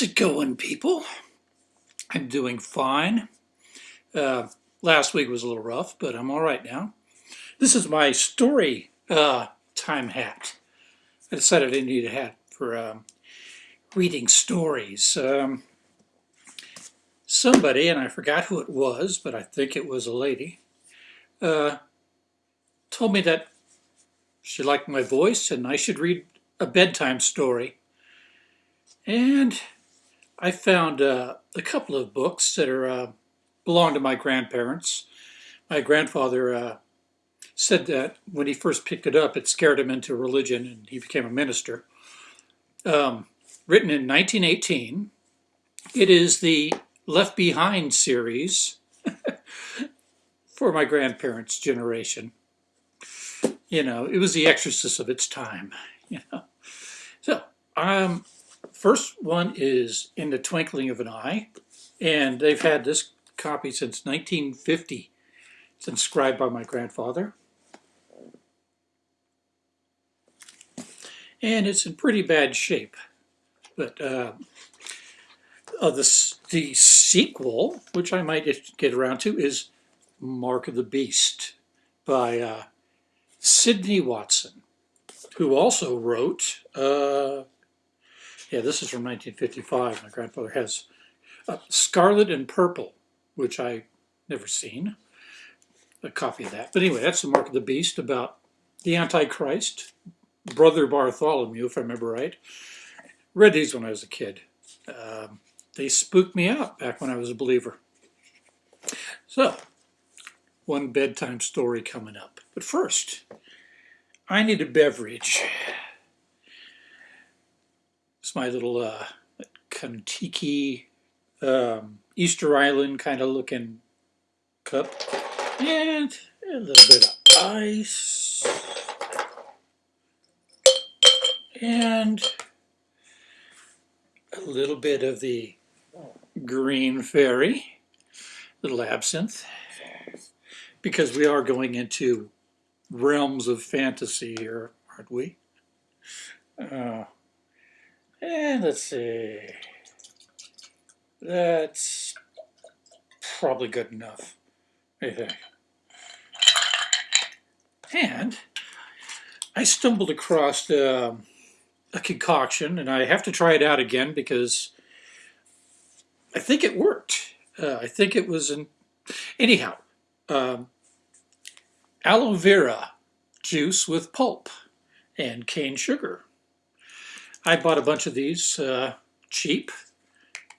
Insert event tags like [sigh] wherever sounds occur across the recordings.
How's it going, people? I'm doing fine. Uh, last week was a little rough, but I'm all right now. This is my story uh, time hat. I decided I didn't need a hat for um, reading stories. Um, somebody, and I forgot who it was, but I think it was a lady, uh, told me that she liked my voice and I should read a bedtime story. And I found uh, a couple of books that are uh, belong to my grandparents. My grandfather uh, said that when he first picked it up, it scared him into religion and he became a minister. Um, written in 1918, it is the Left Behind series [laughs] for my grandparents' generation. You know, it was the exorcist of its time, [laughs] you know. So, um, First one is In the Twinkling of an Eye, and they've had this copy since 1950. It's inscribed by my grandfather. And it's in pretty bad shape. But uh, uh, the, the sequel, which I might get around to, is Mark of the Beast by uh, Sidney Watson, who also wrote uh, yeah, this is from 1955. My grandfather has uh, Scarlet and Purple, which I never seen. A copy of that. But anyway, that's the Mark of the Beast about the Antichrist, Brother Bartholomew, if I remember right. Read these when I was a kid. Um, they spooked me out back when I was a believer. So, one bedtime story coming up. But first, I need a beverage. It's my little uh, Kontiki um, Easter Island kind of looking cup. And a little bit of ice. And a little bit of the green fairy, little absinthe, because we are going into realms of fantasy here, aren't we? Uh, and let's see. That's probably good enough. What do you think? And I stumbled across uh, a concoction, and I have to try it out again because I think it worked. Uh, I think it was in... Anyhow, um, aloe vera juice with pulp and cane sugar. I bought a bunch of these uh, cheap,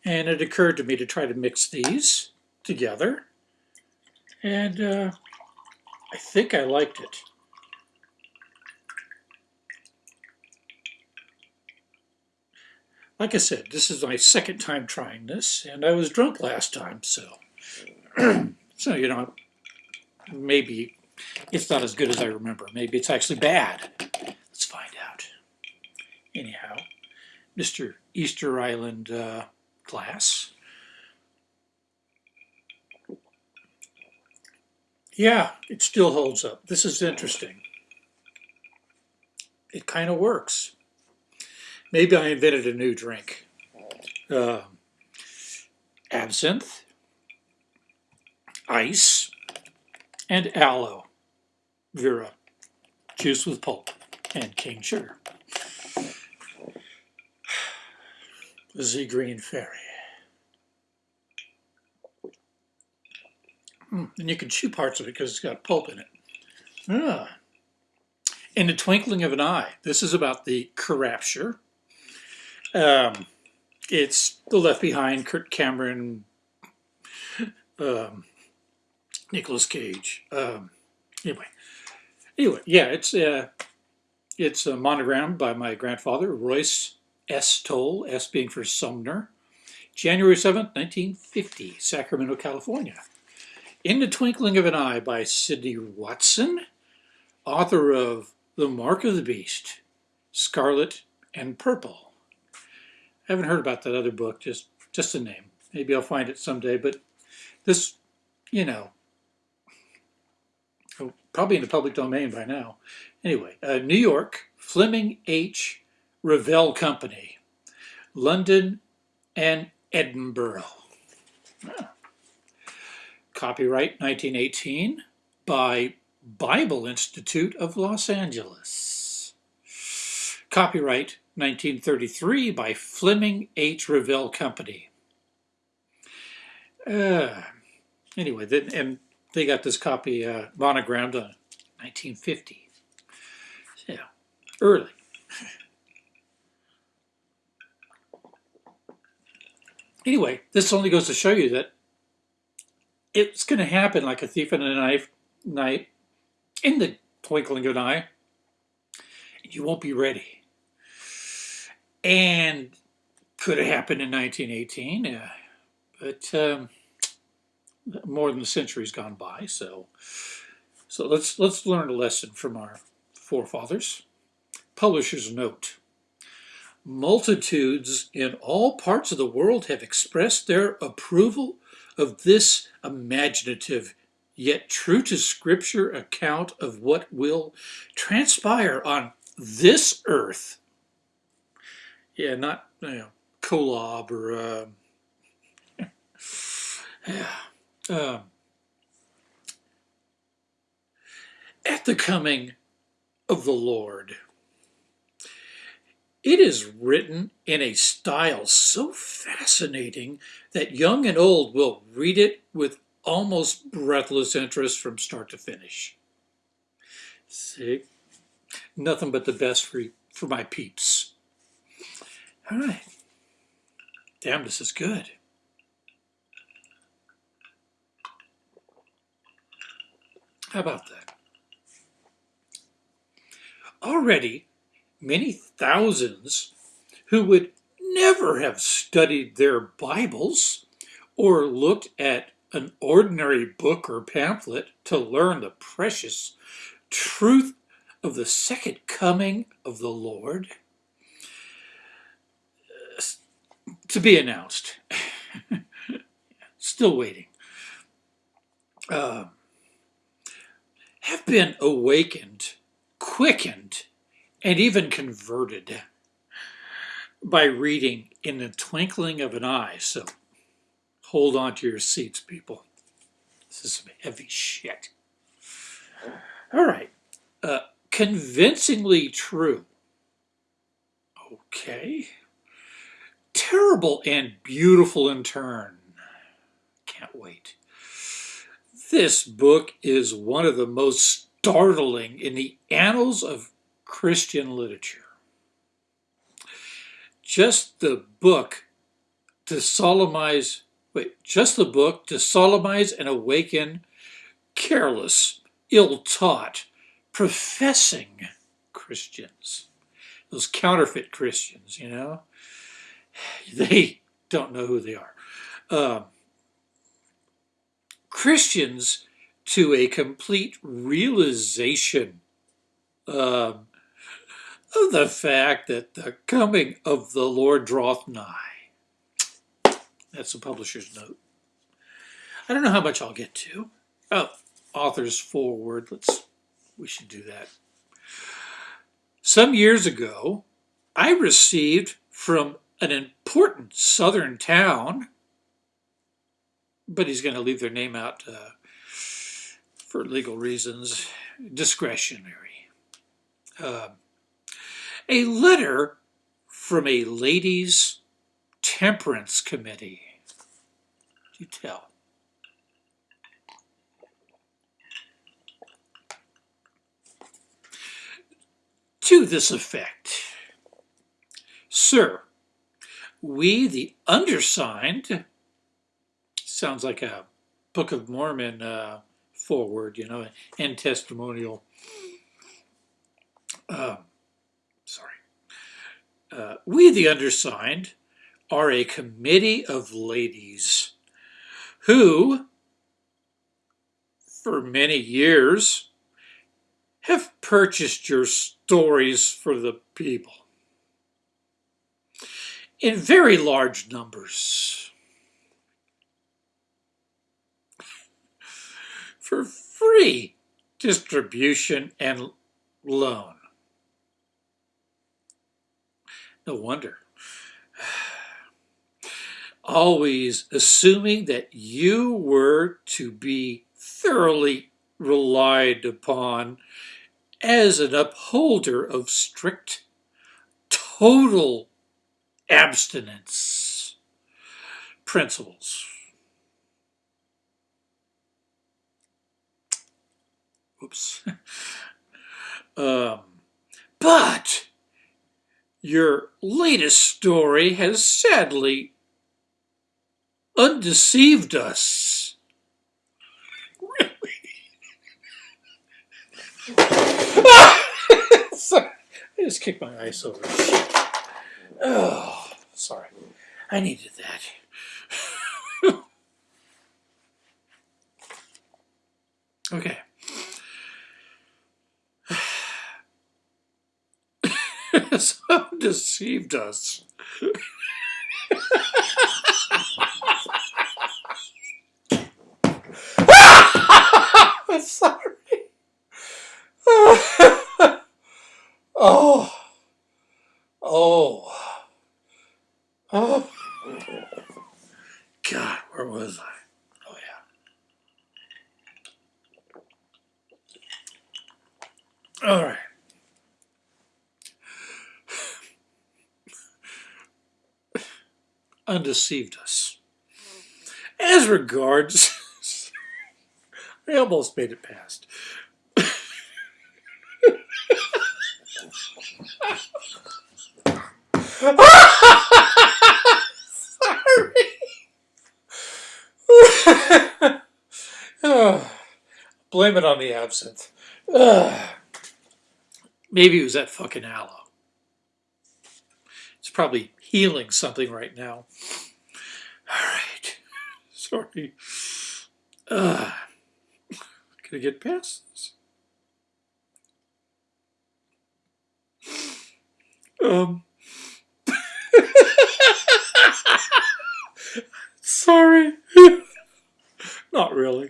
and it occurred to me to try to mix these together, and uh, I think I liked it. Like I said, this is my second time trying this, and I was drunk last time, so, [clears throat] so you know, maybe it's not as good as I remember. Maybe it's actually bad. Let's find out anyhow, Mr. Easter Island uh, glass. Yeah, it still holds up. This is interesting. It kind of works. Maybe I invented a new drink. Uh, absinthe, ice, and aloe vera, juice with pulp, and cane sugar. The Green Fairy. Mm, and you can chew parts of it because it's got pulp in it. Ah. In the Twinkling of an Eye, this is about the Carapture. Um, it's the Left Behind, Kirk Cameron, um, Nicolas Cage. Um, anyway, anyway, yeah, it's uh, it's a monogram by my grandfather, Royce S. Toll, S being for Sumner, January 7, 1950, Sacramento, California. In the Twinkling of an Eye by Sidney Watson, author of The Mark of the Beast, Scarlet and Purple. I haven't heard about that other book, just, just a name. Maybe I'll find it someday, but this, you know, oh, probably in the public domain by now. Anyway, uh, New York, Fleming H. Revell Company, London, and Edinburgh. Copyright 1918 by Bible Institute of Los Angeles. Copyright 1933 by Fleming H. Revell Company. Uh, anyway, then, and they got this copy uh, monogrammed on 1950. Yeah, early. Anyway, this only goes to show you that it's going to happen like a thief in the knife, night in the twinkling of an eye. You won't be ready. And could have happened in 1918, uh, but um, more than a century's gone by. So, so let's let's learn a lesson from our forefathers. Publisher's note. Multitudes in all parts of the world have expressed their approval of this imaginative yet true to scripture account of what will transpire on this earth. Yeah, not you know, Kolob or uh, [laughs] yeah. Um, at the coming of the Lord. It is written in a style so fascinating that young and old will read it with almost breathless interest from start to finish. See? Nothing but the best for, for my peeps. All right. Damn, this is good. How about that? Already, many thousands who would never have studied their Bibles or looked at an ordinary book or pamphlet to learn the precious truth of the second coming of the Lord to be announced. [laughs] Still waiting. Uh, have been awakened, quickened, and even converted by reading in the twinkling of an eye. So hold on to your seats, people. This is some heavy shit. All right. Uh, convincingly true. Okay. Terrible and beautiful in turn. Can't wait. This book is one of the most startling in the annals of Christian literature. Just the book to solemnize, wait, just the book to solemnize and awaken careless, ill-taught, professing Christians. Those counterfeit Christians, you know? [sighs] They don't know who they are. Uh, Christians to a complete realization um, of the fact that the coming of the Lord draweth nigh. That's the publisher's note. I don't know how much I'll get to. Oh, author's foreword. Let's, we should do that. Some years ago, I received from an important southern town, but he's going to leave their name out uh, for legal reasons, discretionary. Uh, a letter from a ladies' temperance committee. You tell. To this effect, Sir, we, the undersigned, sounds like a Book of Mormon uh, foreword, you know, and testimonial. Uh. Uh, we, the undersigned, are a committee of ladies who, for many years, have purchased your stories for the people in very large numbers for free distribution and loan. No wonder. always assuming that you were to be thoroughly relied upon as an upholder of strict, total abstinence principles. Oops. [laughs] um, but your latest story has sadly undeceived us. Really? [laughs] I just kicked my ice over. Oh, sorry. I needed that. [laughs] okay. So [laughs] deceived us. I'm [laughs] sorry. [laughs] oh. Oh. Oh. God, where was I? Oh, yeah. All right. Undeceived us. As regards, [laughs] I almost made it past. [laughs] oh, [laughs] blame it on the absinthe. [sighs] Maybe it was that fucking aloe. It's probably healing something right now. All right. [laughs] Sorry. Uh, can I get past this? Um. [laughs] Sorry. [laughs] Not really.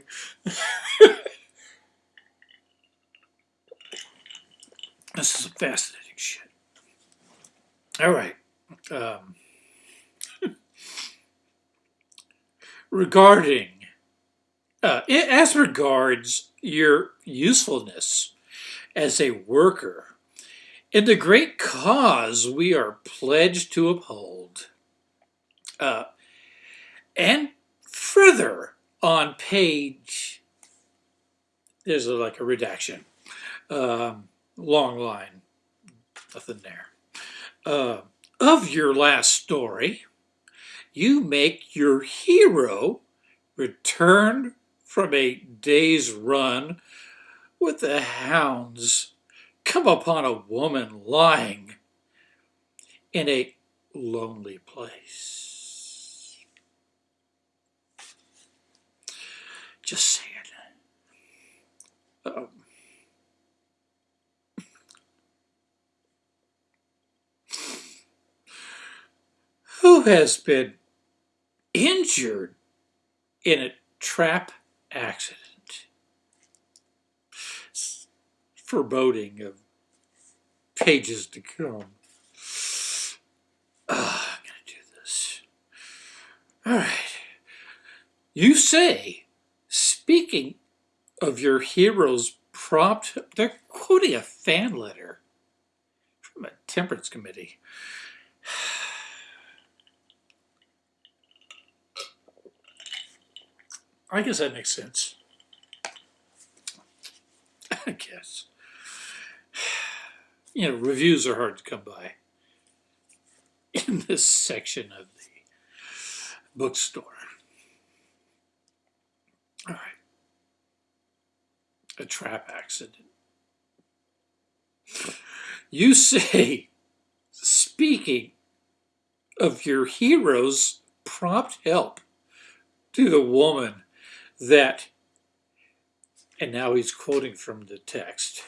this is a fascinating shit. All right. Um, [laughs] regarding, uh, as regards your usefulness as a worker in the great cause we are pledged to uphold, uh, and further on page, there's a, like a redaction, um, long line, nothing there. Uh, of your last story, you make your hero return from a day's run with the hounds come upon a woman lying in a lonely place. Just saying. Um, who has been injured in a trap accident? foreboding of pages to come. Oh, I'm going to do this. All right. You say, speaking of your hero's prompt, they're quoting a fan letter from a temperance committee. I guess that makes sense. [laughs] I guess [sighs] you know, reviews are hard to come by [laughs] in this section of the bookstore. All right. A trap accident. You say, speaking of your hero's prompt help to the woman that, and now he's quoting from the text,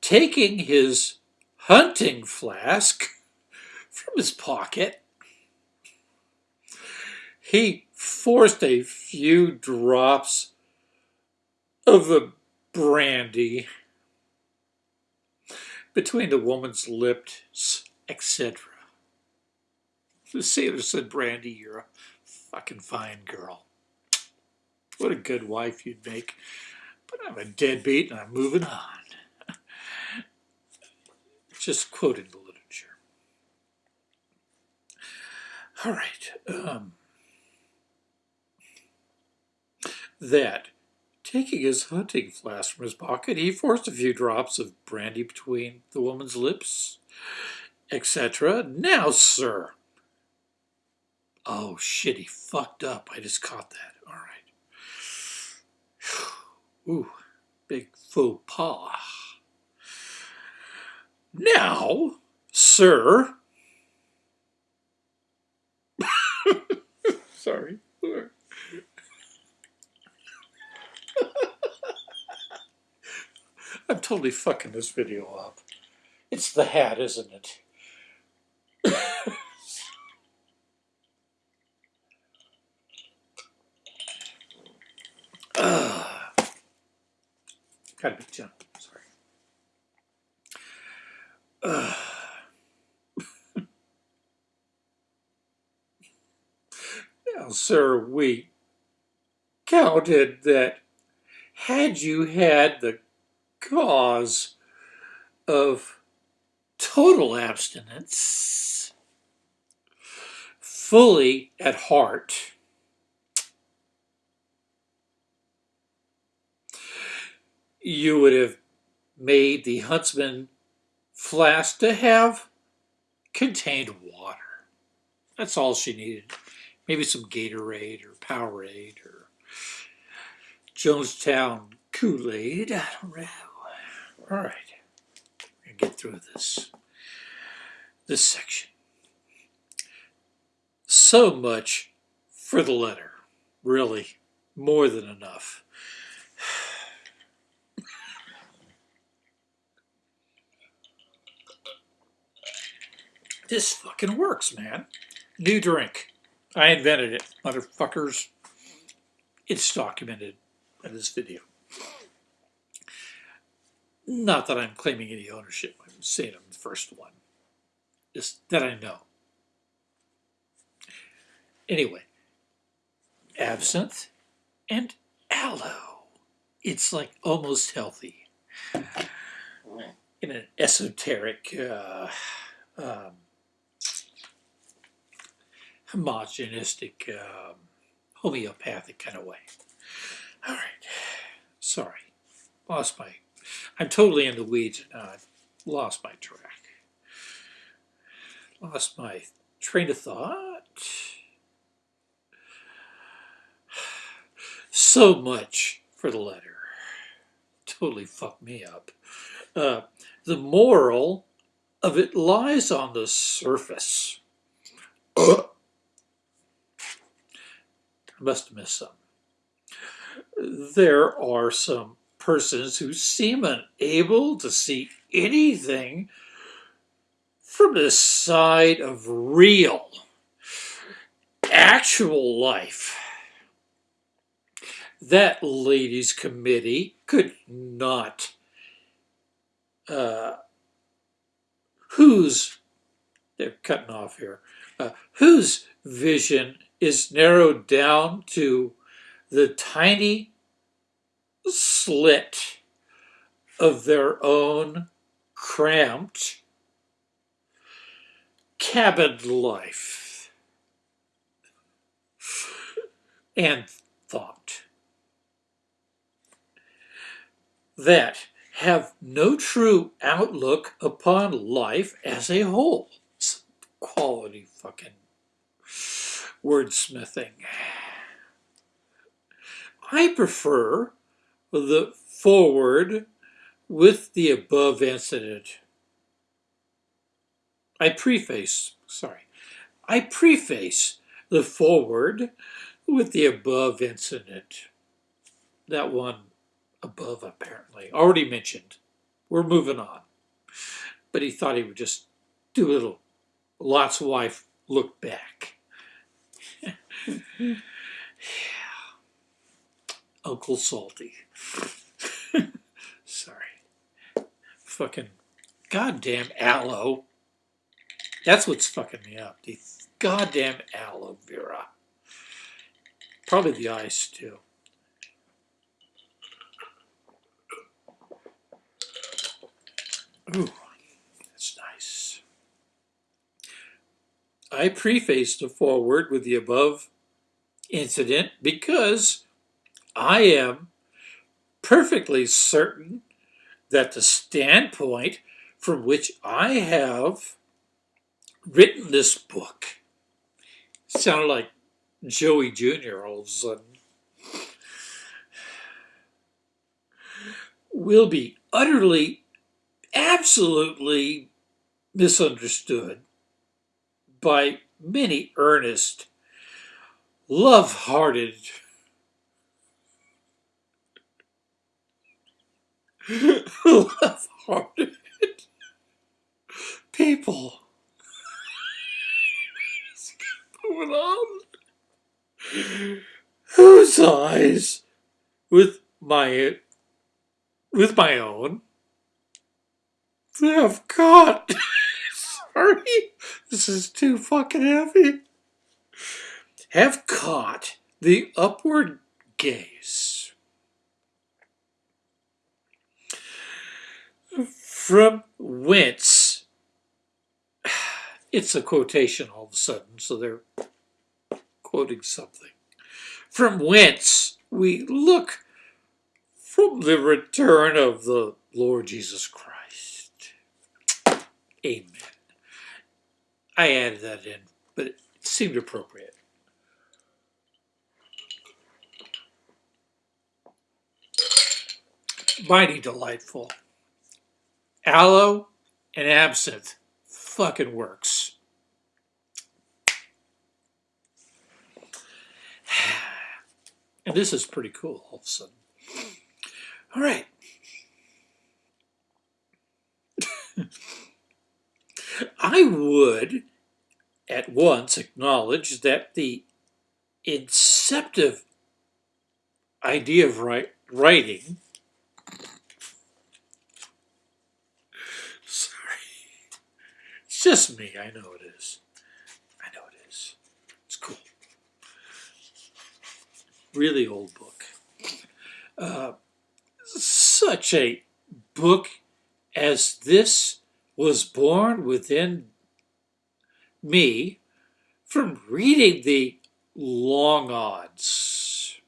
taking his hunting flask from his pocket, he forced a few drops of the brandy between the woman's lips, etc. The sailor said, Brandy, you're a fucking fine girl. What a good wife you'd make. But I'm a deadbeat and I'm moving on. [laughs] Just quoting the literature. All right. Um, that, taking his hunting flask from his pocket, he forced a few drops of brandy between the woman's lips, etc. Now, sir. Oh, shit, he fucked up. I just caught that. Ooh, big faux pas. Now, sir. [laughs] Sorry. [laughs] I'm totally fucking this video up. It's the hat, isn't it? uh, gotta be gentle. Sorry. Uh, sir, we counted that had you had the cause of total abstinence fully at heart, you would have made the huntsman flask to have contained water. That's all she needed. Maybe some Gatorade or Powerade or Jonestown Kool-Aid. I don't know. All right, we're gonna get through this this section. So much for the letter. Really, more than enough. [sighs] This fucking works, man. New drink. I invented it, motherfuckers. It's documented in this video. Not that I'm claiming any ownership. I'm saying I'm the first one. Just that I know. Anyway, absinthe and aloe. It's like almost healthy. In an esoteric, uh, um, homogenistic, um, homeopathic kind of way. All right. Sorry. Lost my I'm totally in the weeds now. I've lost my track. Lost my train of thought. [sighs] So much for the letter. Totally fucked me up. Uh, the moral of it lies on the surface. I must have missed some. There are some persons who seem unable to see anything from the side of real, actual life. That ladies' committee could not, uh, whose, they're cutting off here, uh, whose vision is narrowed down to the tiny slit of their own cramped cabin life and thought that have no true outlook upon life as a whole. Quality fucking wordsmithing. I prefer the forward with the above incident. I preface, sorry, I preface the forward with the above incident. That one above, apparently, already mentioned. We're moving on. But he thought he would just do a little Lot's wife look back. Yeah. Uncle Salty. [laughs] Sorry. Fucking goddamn aloe. That's what's fucking me up. The goddamn aloe vera. Probably the ice too. Ooh, that's nice. I prefaced the foreword with the above incident because I am perfectly certain that the standpoint from which I have written this book sounded like Joey Jr. all of a sudden will be utterly, absolutely misunderstood by many earnest, love-hearted love-hearted people. What's going on? Whose eyes with my with my own have caught. Sorry, this is too fucking heavy. Have caught the upward gaze from whence [sighs] it's a quotation all of a sudden, so they're quoting something. From whence we look from the return of the Lord Jesus Christ. Amen. I added that in, but it seemed appropriate. Mighty delightful. Aloe and absinthe fucking works. [sighs] And this is pretty cool all of a sudden. All right. [laughs] I would at once acknowledge that the inceptive idea of write, writing sorry. It's just me. I know it is. I know it is. It's cool. Really old book. Uh, such a book as this was born within me from reading the long odds.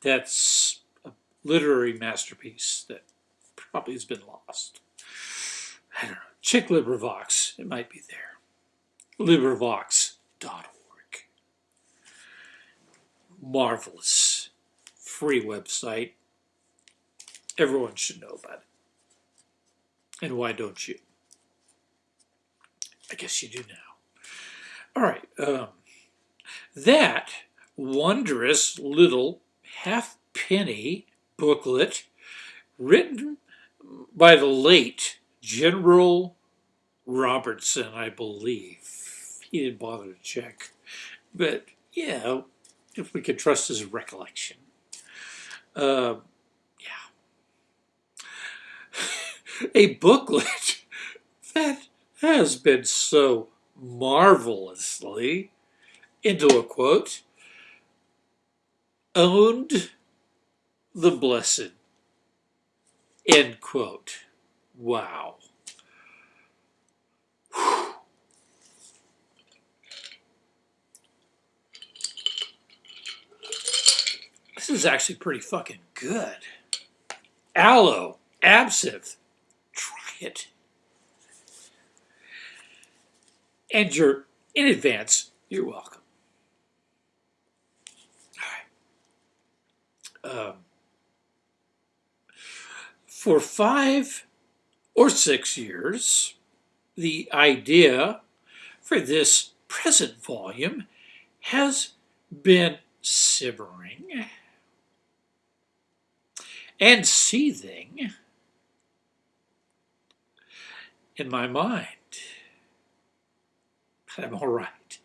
That's a literary masterpiece that probably has been lost. I don't know. Chick LibriVox, it might be there. LibriVox.org. Marvelous free website. Everyone should know about it. And why don't you? I guess you do now. All right. Um, that wondrous little half-penny booklet written by the late General Robertson, I believe. He didn't bother to check. But, yeah, if we could trust his recollection. Uh, yeah. A booklet [laughs] that has been so marvelously, into a quote, owned the blessed, end quote. Wow. This is actually pretty fucking good. Aloe, absinthe, try. And you're, in advance, you're welcome. All right. Um, for five or six years, the idea for this present volume has been simmering and seething in my mind. But I'm all right.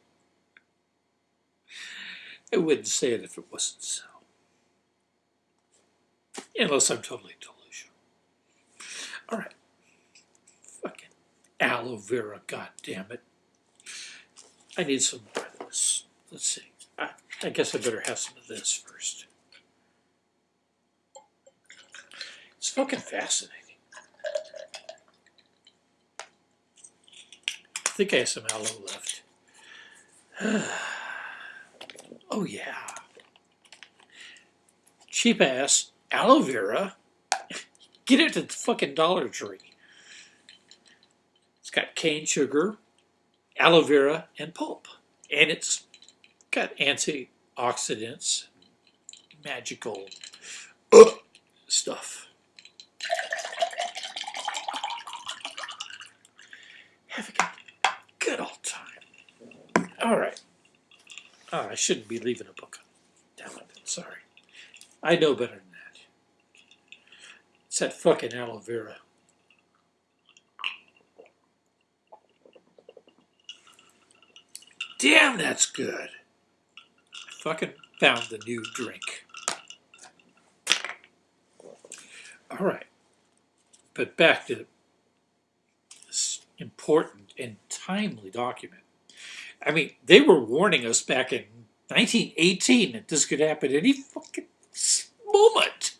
I wouldn't say it if it wasn't so. Unless I'm totally delusional. All right. Fucking aloe vera, God damn it. I need some more of this. Let's see. I, I guess I better have some of this first. It's fucking fascinating. I think I have some aloe left. [sighs] oh yeah. Cheap ass aloe vera. [laughs] Get it at the fucking Dollar Tree. It's got cane sugar, aloe vera, and pulp. And it's got antioxidants, magical uh, stuff. Have a good. All right. Oh, I shouldn't be leaving a book. Damn it. Sorry. I know better than that. It's that fucking aloe vera. Damn, that's good. I fucking found the new drink. All right. But back to this important and timely document. I mean, they were warning us back in 1918 that this could happen any fucking moment.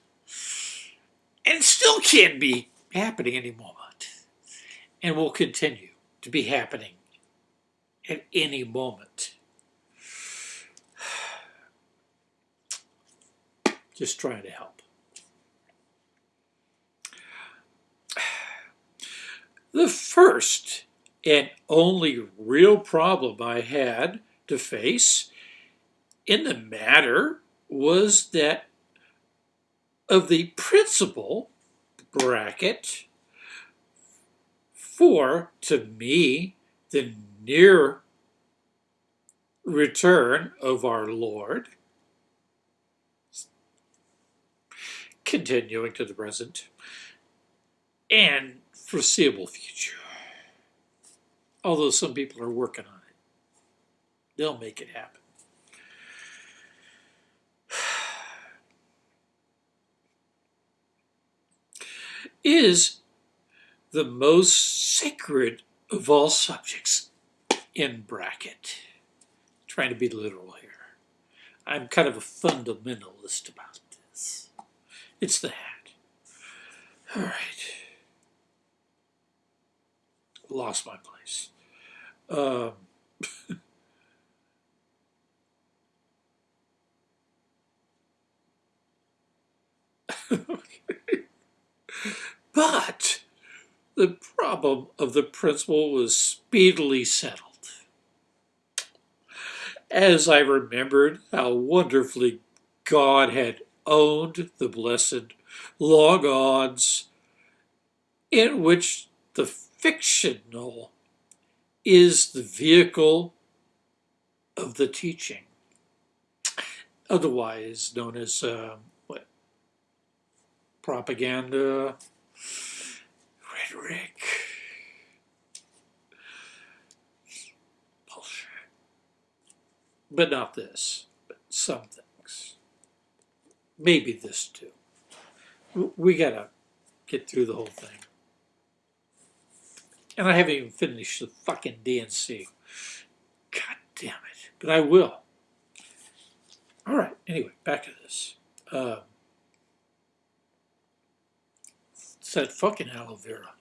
And still can be happening any moment. And will continue to be happening at any moment. [sighs] Just trying to help. [sighs] The first and only real problem I had to face in the matter was that of the principal bracket for, to me, the near return of our Lord, continuing to the present, and foreseeable future. Although some people are working on it, they'll make it happen. [sighs] Is the most sacred of all subjects in bracket. Trying to be literal here. I'm kind of a fundamentalist about this. It's the hat. All right. Lost my place. Um, [laughs] but the problem of the principle was speedily settled. As I remembered how wonderfully God had owned the blessed long odds in which the fictional is the vehicle of the teaching, otherwise known as uh, what propaganda, rhetoric, bullshit. But not this, but some things. Maybe this too. We gotta get through the whole thing. And I haven't even finished the fucking D&C. God damn it. But I will. All right. Anyway, back to this. Um, it's that fucking aloe vera.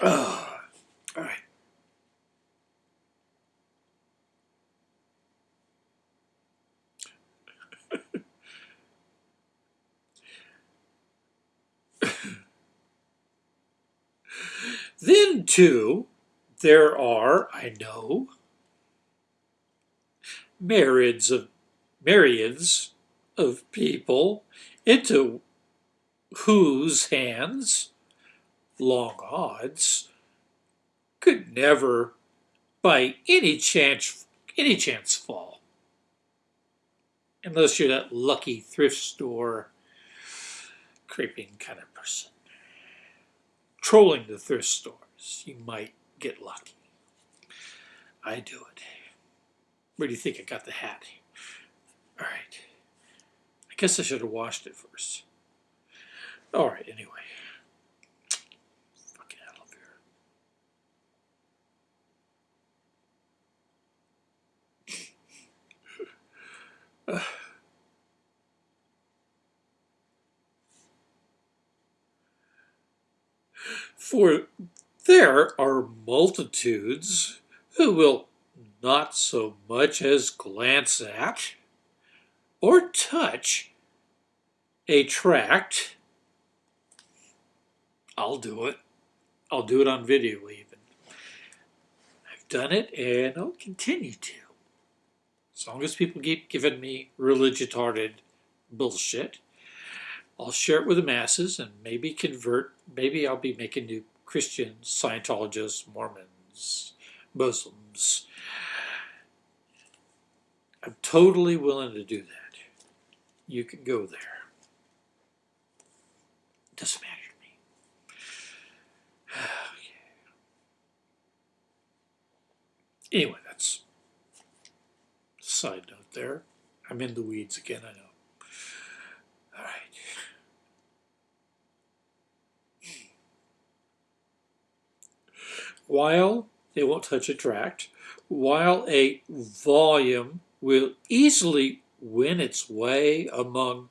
Oh, all right. Then, too, there are, I know, myriads of myriads of people into whose hands long odds, could never, by any chance, any chance fall. Unless you're that lucky thrift store creeping kind of person trolling the thrift stores, you might get lucky. I do it. Where do you think I got the hat? All right. I guess I should have washed it first. All right, anyway. Fucking [laughs] For there are multitudes who will not so much as glance at or touch a tract. I'll do it. I'll do it on video even. I've done it and I'll continue to. As long as people keep giving me religious-hearted bullshit, I'll share it with the masses and maybe convert. Maybe I'll be making new Christians, Scientologists, Mormons, Muslims. I'm totally willing to do that. You can go there. Doesn't matter to me. [sighs] Anyway, that's side note there. I'm in the weeds again, I know. All right. While they won't touch a tract, while a volume will easily win its way among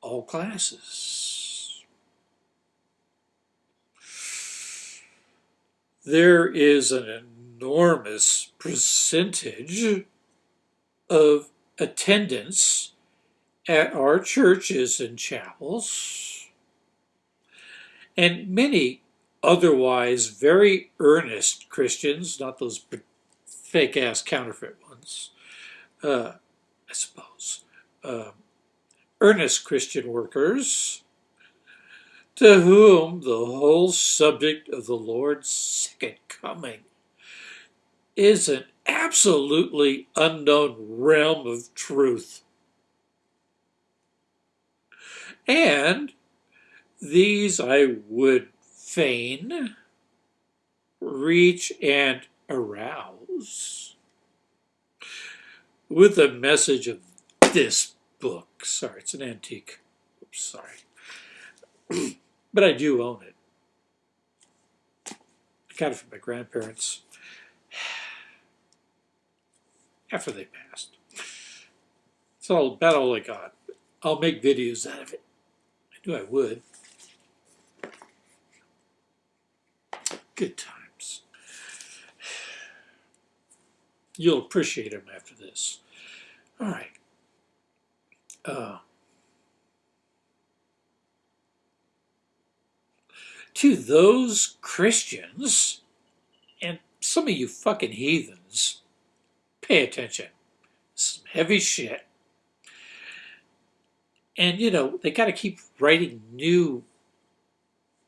all classes. There is an enormous percentage of attendance at our churches and chapels, and many otherwise very earnest Christians, not those fake ass counterfeit ones, uh, I suppose, uh, earnest Christian workers to whom the whole subject of the Lord's second coming is an absolutely unknown realm of truth. And these I would fain reach and arouse with the message of this book. Sorry, it's an antique. Oops, sorry. [clears throat] but I do own it. I got it from my grandparents [sighs] after they passed. It's all about all I got. I'll make videos out of it. I knew I would. Good times. You'll appreciate them after this. All right. Uh, to those Christians, and some of you fucking heathens, pay attention. Some heavy shit. And, you know, they got to keep writing new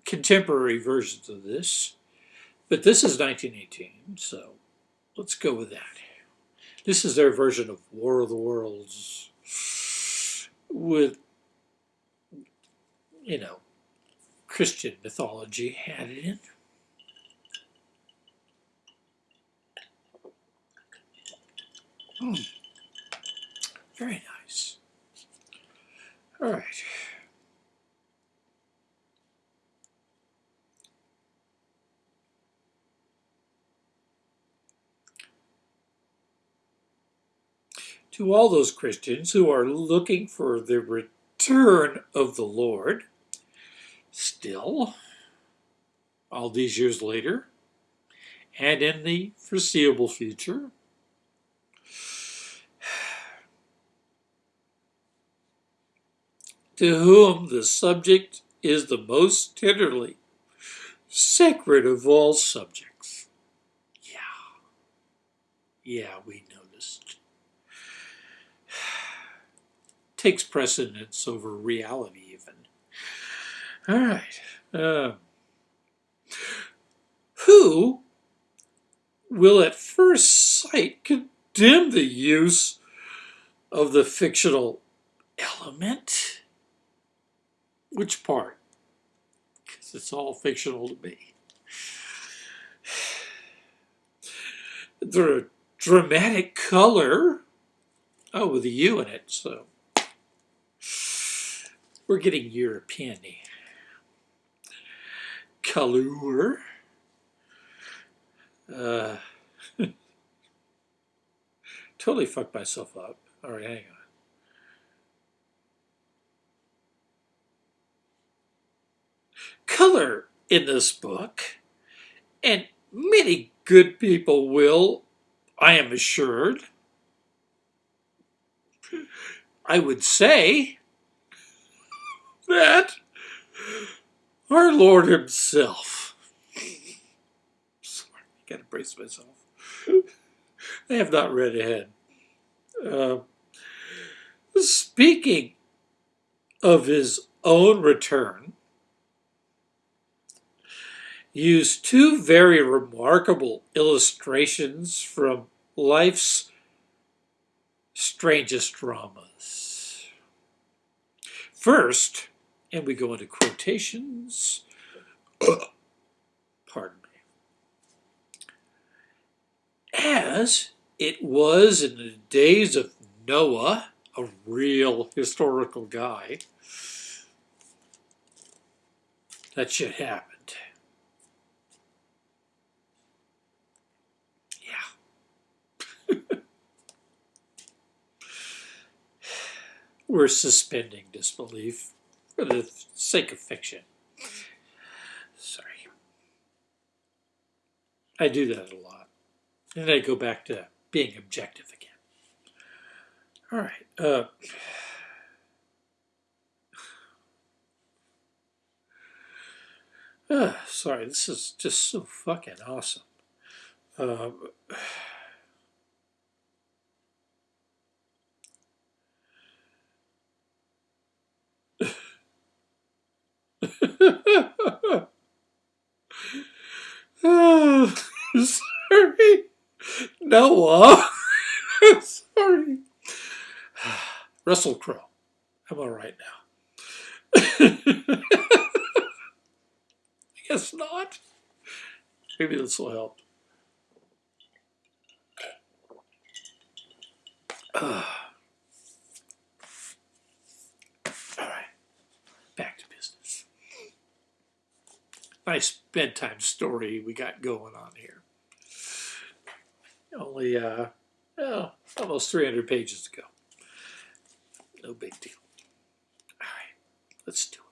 contemporary versions of this. But this is 1918, so let's go with that. This is their version of War of the Worlds with, you know, Christian mythology added in. Mm. Very nice. All right. To all those Christians who are looking for the return of the Lord, still, all these years later, and in the foreseeable future, [sighs] to whom the subject is the most tenderly sacred of all subjects. Yeah. Yeah, we Takes precedence over reality, even. All right. Uh, who will at first sight condemn the use of the fictional element? Which part? Because it's all fictional to me. [sighs] The dramatic color, oh, with a U in it, so we're getting European -y. Kalur. Uh, [laughs] totally fucked myself up. All right, hang on. Color in this book, and many good people will, I am assured. I would say that our Lord Himself. Sorry, I gotta brace myself. I have not read ahead. Uh, speaking of his own return, used two very remarkable illustrations from life's strangest dramas. First, and we go into quotations, [coughs] pardon me, as it was in the days of Noah, a real historical guy, that shit happened. Yeah. [laughs] We're suspending disbelief for the sake of fiction. Sorry. I do that a lot. And then I go back to being objective again. All right. Uh, uh, [sighs] sorry, this is just so fucking awesome. Uh, [laughs] sorry. Noah. [laughs] sorry. [sighs] Russell Crowe. I'm all right now. I [laughs] guess not. Maybe this will help [sighs] [sighs] all right, back to business. Nice bedtime story we got going on here. Only, uh, oh, almost 300 pages to go. No big deal. All right, let's do it.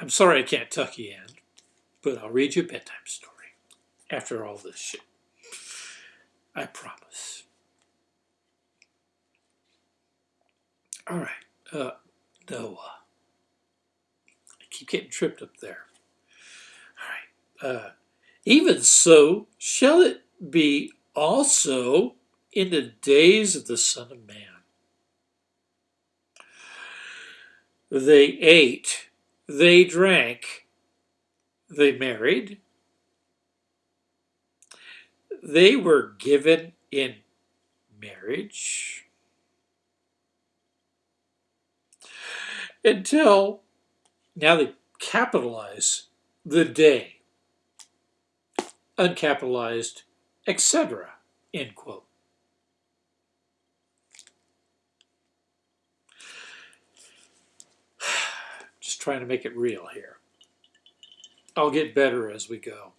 I'm sorry I can't tuck you in, but I'll read you a bedtime story after all this shit. I promise. All right, uh, Noah. Getting tripped up there. All right. Uh, even so shall it be also in the days of the Son of Man. They ate, they drank, they married, they were given in marriage until now they capitalize the day, uncapitalized, etc. End quote. [sighs] Just trying to make it real here. I'll get better as we go.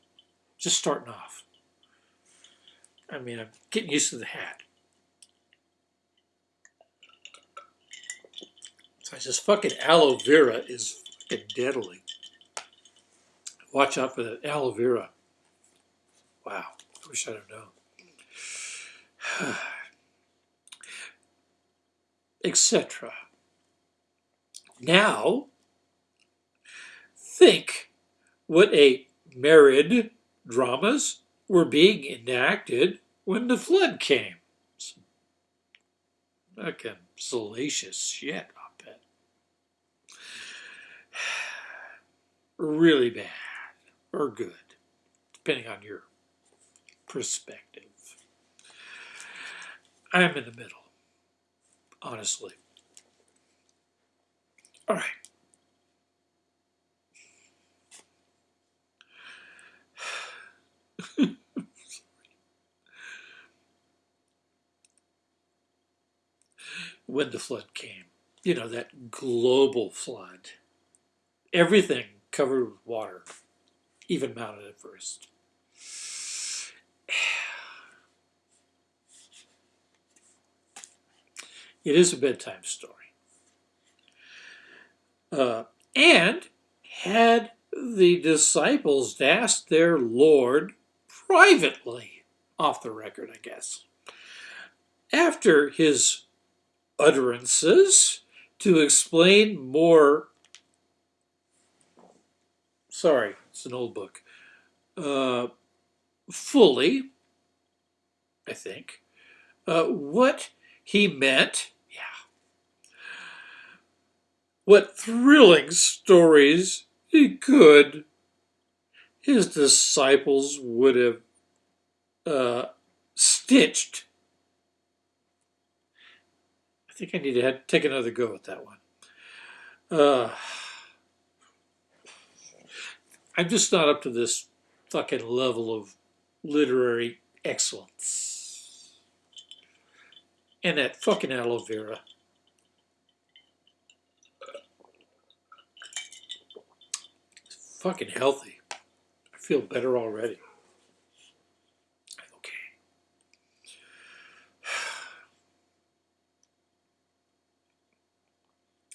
Just starting off. I mean, I'm getting used to the hat. So I just fucking aloe vera is deadly. Watch out for that aloe vera. Wow, I wish I'd have known. [sighs] Etc. Now, think what a married dramas were being enacted when the flood came. Fucking salacious shit, I bet. Really bad or good, depending on your perspective. I'm in the middle, honestly. All right. [laughs] when the flood came, you know, that global flood, everything covered with water, even mounted at first. [sighs] It is a bedtime story. uh, and had the disciples asked their Lord privately, off the record, I guess, after his utterances to explain more. Sorry, it's an old book. Uh, fully, I think, uh, what he meant. Yeah. What thrilling stories he could, his disciples would have uh, stitched. I think I need to take another go at that one. Uh, I'm just not up to this fucking level of literary excellence. And that fucking aloe vera. It's fucking healthy. I feel better already. Okay. [sighs]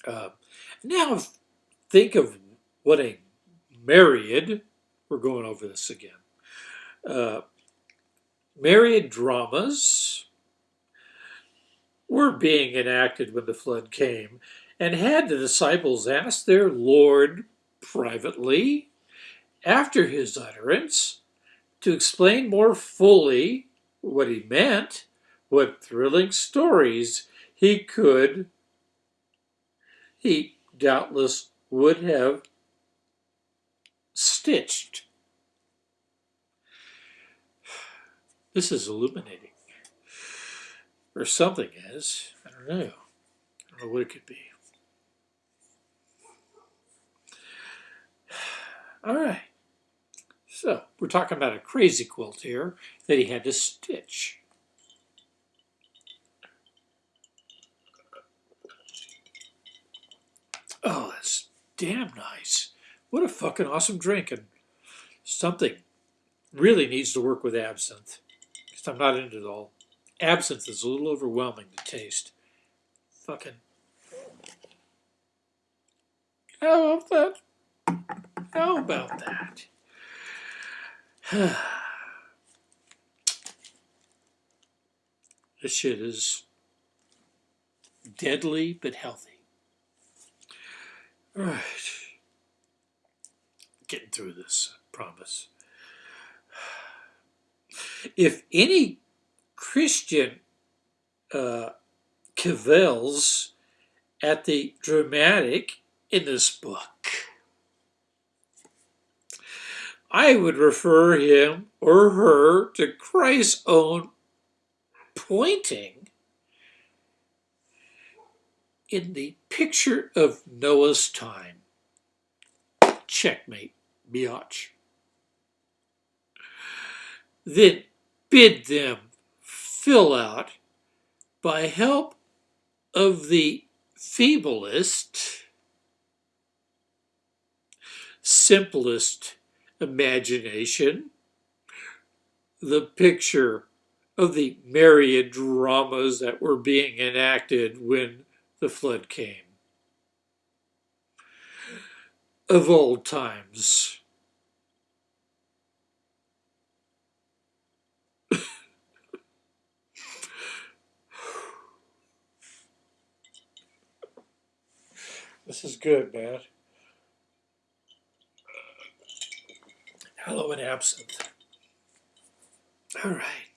Uh, now think of what a myriad, we're going over this again, uh, myriad dramas were being enacted when the flood came, and had the disciples asked their Lord privately after his utterance to explain more fully what he meant, what thrilling stories he could, he doubtless would have stitched. This is illuminating. Or something is. I don't know. I don't know what it could be. [sighs] All right. So we're talking about a crazy quilt here that he had to stitch. Oh, that's damn nice. What a fucking awesome drink and something really needs to work with absinthe because I'm not into it all. Absinthe is a little overwhelming to taste. Fucking. How about that? How about that? [sighs] this shit is deadly but healthy. All right. Getting through this, I promise. [sighs] If any Christian uh, cavils at the dramatic in this book, I would refer him or her to Christ's own pointing in the picture of Noah's time. Checkmate, biatch. Then bid them fill out by help of the feeblest, simplest imagination, the picture of the myriad dramas that were being enacted when the flood came. Of old times. this is good, man. Hello and absinthe. All right.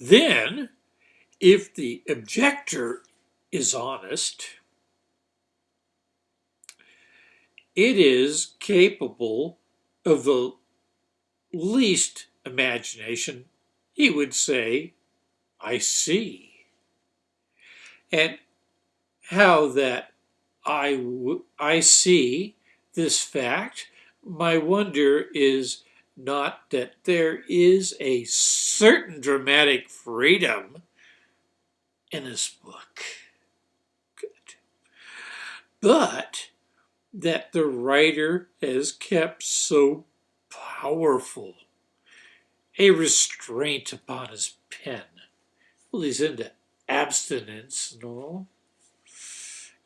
Then, if the objector is honest, it is capable of the least imagination, he would say, I see. And how that I, I see this fact, my wonder is not that there is a certain dramatic freedom in this book. Good. but that the writer has kept so powerful a restraint upon his pen. Well, he's into abstinence and all,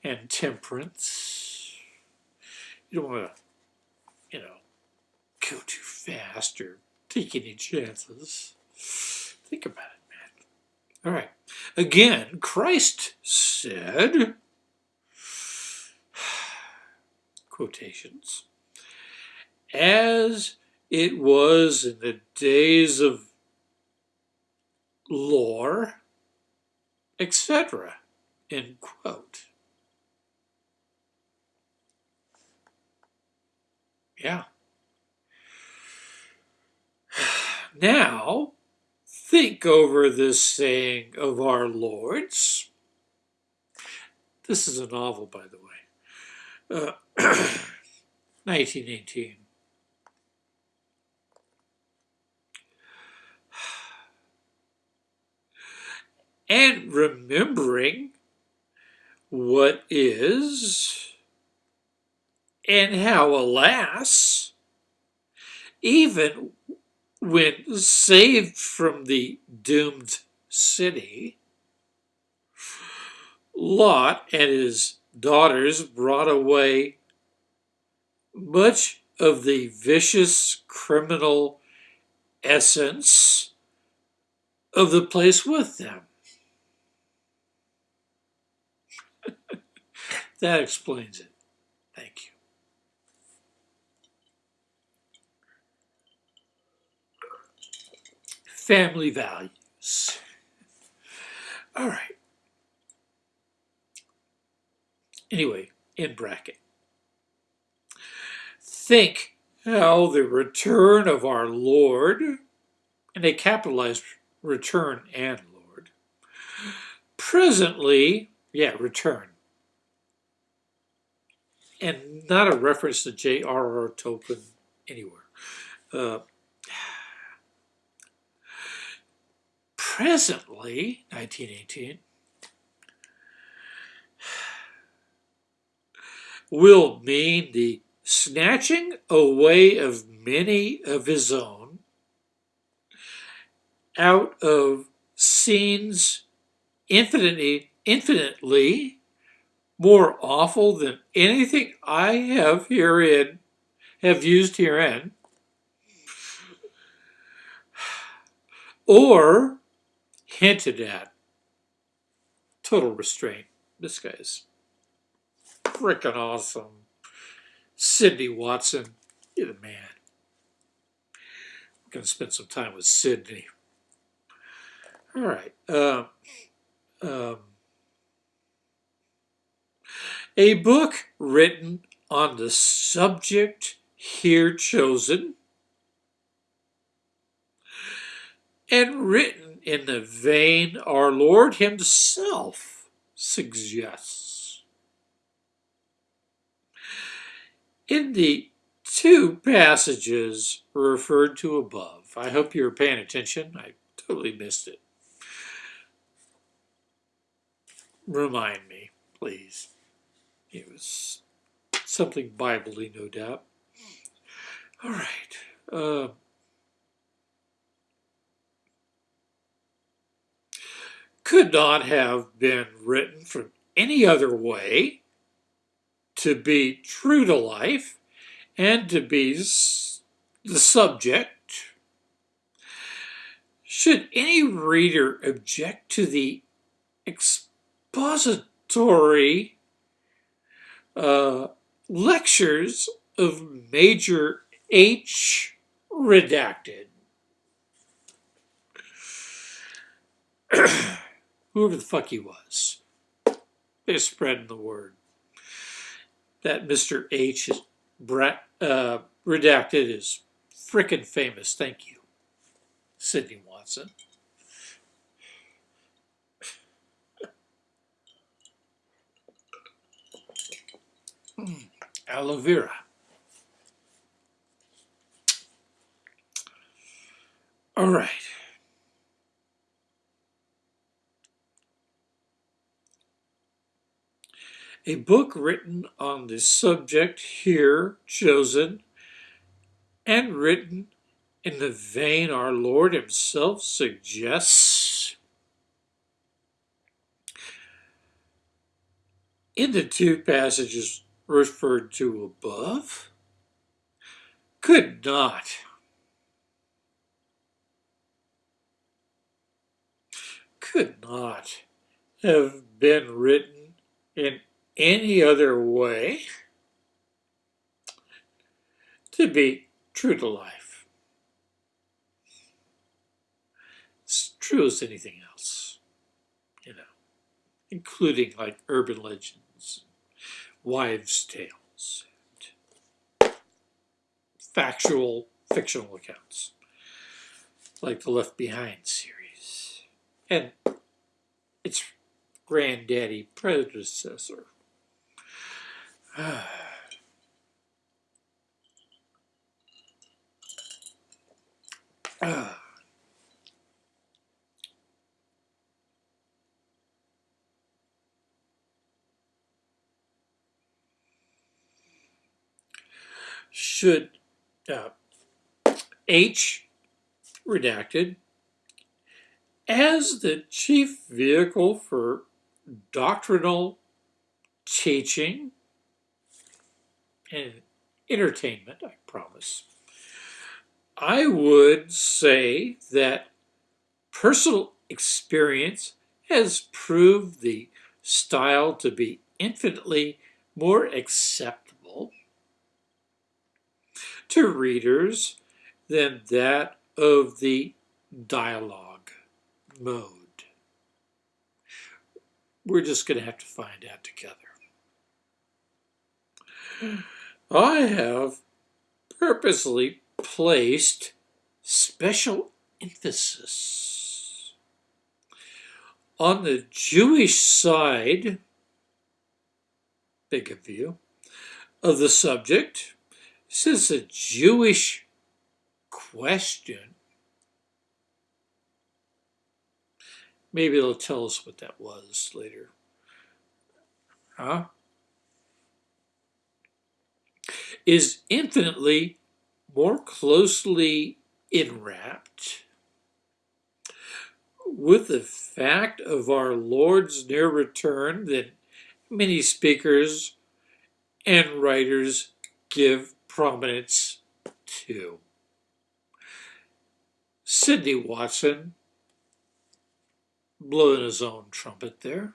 and temperance. You don't want to, go too fast or take any chances. Think about it, man. All right. Again, Christ said, [sighs] quotations, as it was in the days of Lot, etc. End quote. Yeah. Now, think over this saying of our Lord's. This is a novel, by the way. Uh, [clears throat] 1918. And remembering what is and how, alas, even when saved from the doomed city, Lot and his daughters brought away much of the vicious criminal essence of the place with them. [laughs] that explains it. Thank you. Family values. All right. Anyway, in bracket. Think how the return of our Lord, and they capitalized return and Lord, presently, yeah, return, and not a reference to J.R.R. Tolkien anywhere. Uh, presently, 1918, will mean the snatching away of many of his own out of scenes infinitely, infinitely more awful than anything I have herein, have used herein, or hinted at. Total restraint. This guy's freaking awesome. Sidney Watson, you're the man. We're going to spend some time with Sidney. All right. Uh, um, a book written on the subject here chosen and written in the vein our Lord Himself suggests. In the two passages referred to above, I hope you were paying attention. I totally missed it. Remind me, please. It was something biblically, no doubt. All right. Uh, could not have been written from any other way to be true to life and to be the subject. Should any reader object to the expository uh, lectures of Major H. Redacted? [clears throat] whoever the fuck he was. They're spreading the word. That Mr. H is uh, redacted is frickin' famous. Thank you, Sidney Watson. Mm, aloe vera. All right. A book written on the subject here chosen and written in the vein our Lord Himself suggests. In the two passages referred to above, could not. Could not have been written in any other way to be true to life. It's true as anything else, you know, including like urban legends, wives' tales, factual fictional accounts, like the Left Behind series, and its granddaddy predecessor. Should uh, H redacted as the chief vehicle for doctrinal teaching and entertainment, I promise. I would say that personal experience has proved the style to be infinitely more acceptable to readers than that of the dialogue mode. We're just going to have to find out together. Hmm. I have purposely placed special emphasis on the Jewish side, big of you, of the subject, since a Jewish question, maybe they'll tell us what that was later. Huh? Is infinitely more closely enwrapped with the fact of our Lord's near return than many speakers and writers give prominence to. Sidney Watson, blowing his own trumpet there.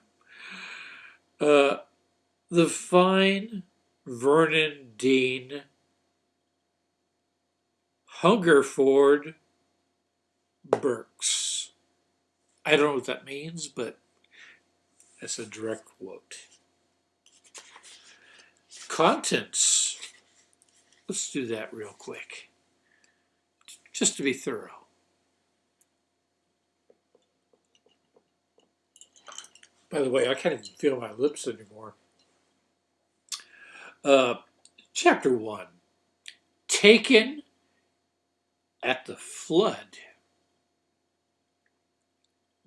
Uh, the fine Vernon Dean Hungerford Burks. I don't know what that means, but that's a direct quote. Contents. Let's do that real quick, just to be thorough. By the way, I can't even feel my lips anymore. Uh, chapter 1 Taken at the flood.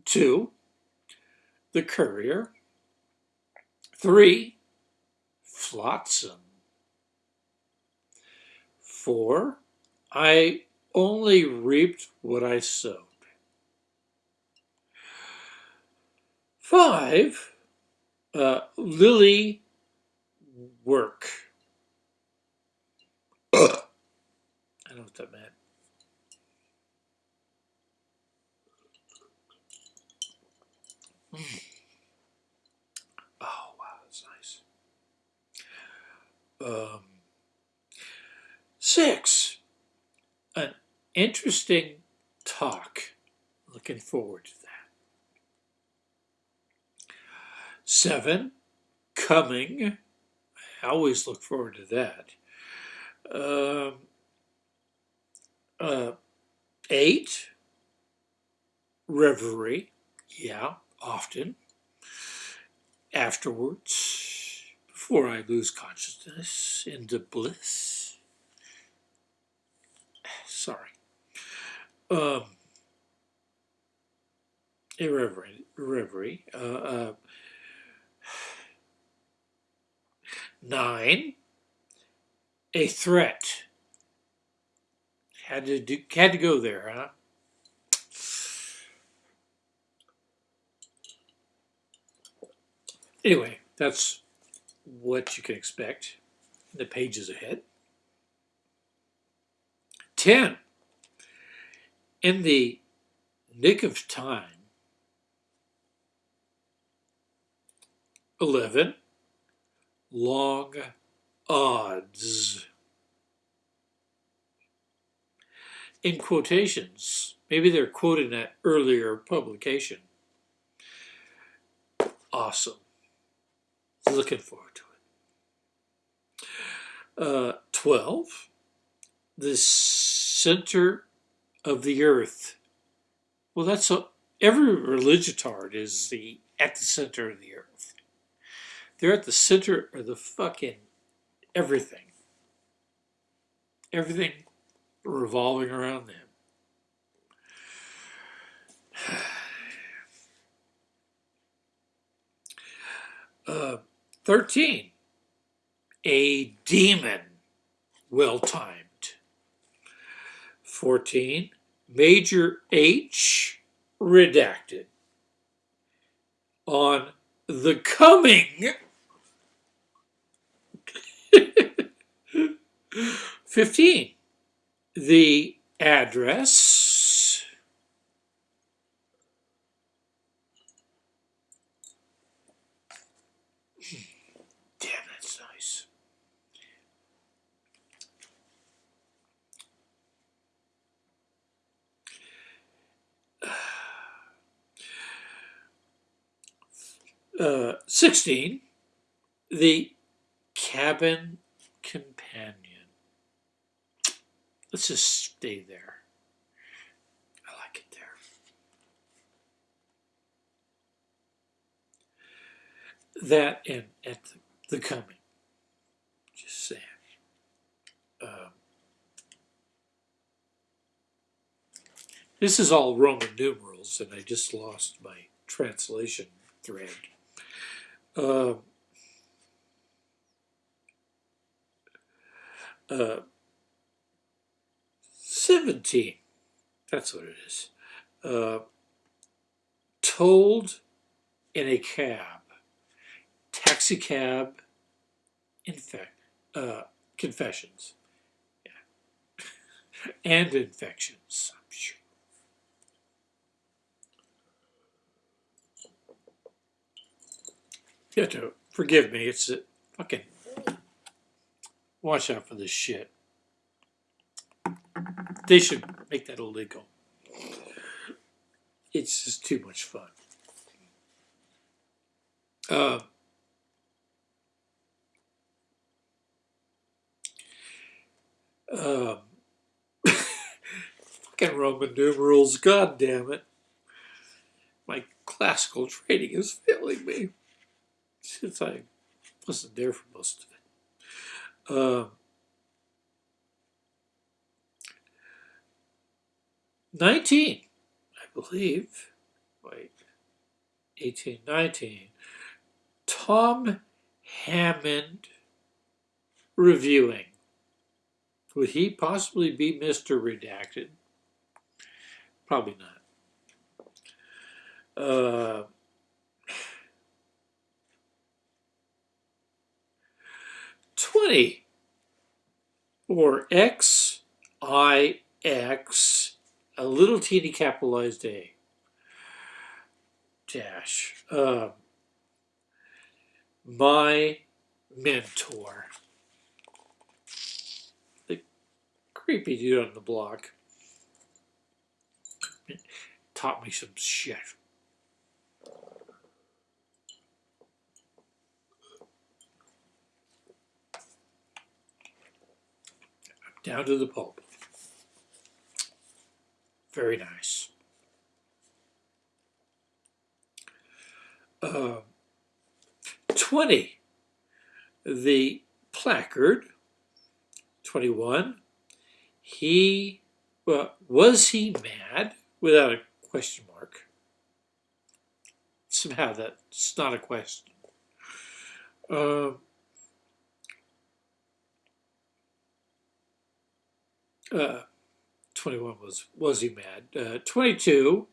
Two, the courier. Three, flotsam. Four, I only reaped what I sowed. Five, uh, lily work. [coughs] I don't know what that meant. Mm. Oh, wow, that's nice. Um, six, an interesting talk. Looking forward to that. Seven, coming. I always look forward to that. Um, uh, eight, reverie. Yeah often afterwards, before I lose consciousness into bliss. Sorry. Um, irreverent, reverie. Uh, uh, Nine, a threat. Had to do, had to go there, huh? Anyway, that's what you can expect in the pages ahead. 10. In the nick of time. 11. Long odds. In quotations, maybe they're quoting that earlier publication. Awesome. Looking forward to it. Uh, 12. The center of the earth. Well, that's a, every religitard is the at the center of the earth. They're at the center of the fucking everything. Everything revolving around them. [sighs] Uh, 13. A demon well timed. 14. Major H redacted. On the coming. 15. The address. Damn, that's nice. Uh, 16. The cabin companion. Let's just stay there. I like it there. That and at the, coming. Just saying. Um, this is all Roman numerals, and I just lost my translation thread. Um, uh, 17. That's what it is. Uh, told in a cab. Taxi cab. Infect. Uh, confessions. Yeah. [laughs] and infections. You have to forgive me. It's a fucking. Watch out for this shit. They should make that illegal. It's just too much fun. Uh, um, [laughs] fucking Roman numerals, god damn it. My classical training is failing me since I wasn't there for most of it. Um, 19, I believe. Wait, 18, 19. Tom Hammond reviewing. Would he possibly be Mr. Redacted? Probably not. Uh, Twenty or X I X a little teeny capitalized A dash. Uh, my mentor, the creepy dude on the block, taught me some shit. Down to the pulp. Very nice. Uh, 20, the placard. 21, he, well, was he mad? Without a question mark. Somehow that's not a question. Um, uh, uh, 21 was, was he mad? Uh, 22,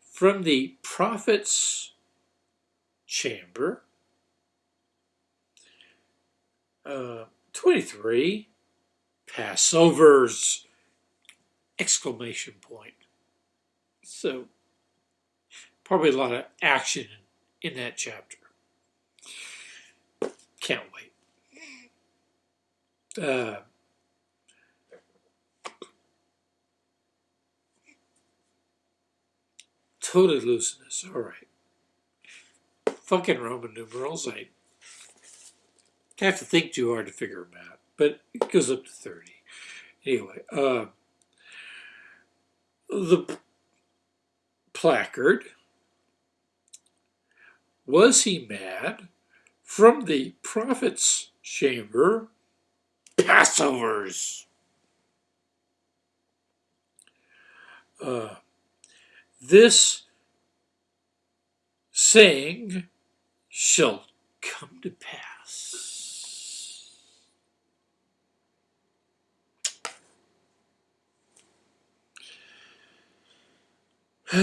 from the prophet's chamber. Uh, 23, Passovers! Exclamation point. So, probably a lot of action in, in that chapter. Can't wait. Uh, totally losing this. All right. Fucking Roman numerals. I have to think too hard to figure them out, but it goes up to 30. Anyway, uh, the placard. Was he mad? From the prophet's chamber, Passovers. Uh, this saying shall come to pass. [sighs]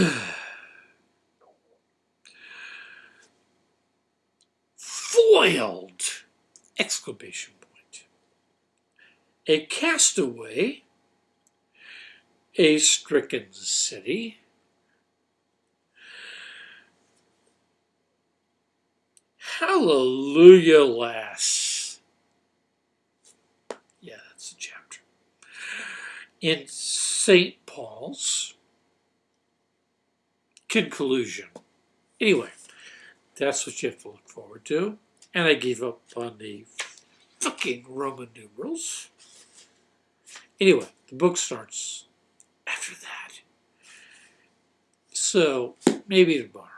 Foiled! Exclamation point. A castaway, a stricken city, Hallelujah, lass. Yeah, that's the chapter. In St. Paul's conclusion. Anyway, that's what you have to look forward to. And I gave up on the fucking Roman numerals. Anyway, the book starts after that. So, maybe tomorrow.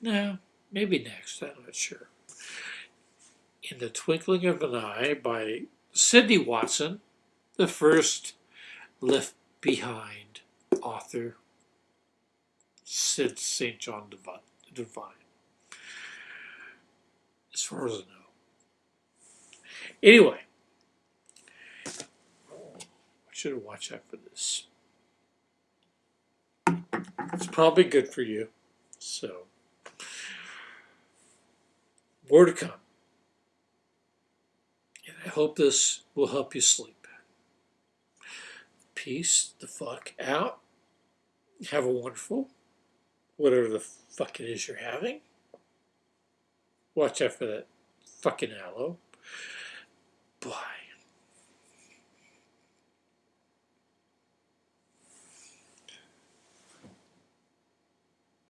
No, maybe next, I'm not sure. In the Twinkling of an Eye by Sidney Watson, the first left behind author since St. John the Divine, as far as I know. Anyway, I should have watched out for this. It's probably good for you, so. More to come. And I hope this will help you sleep. Peace the fuck out. Have a wonderful, whatever the fuck it is you're having. Watch out for that fucking aloe. Bye.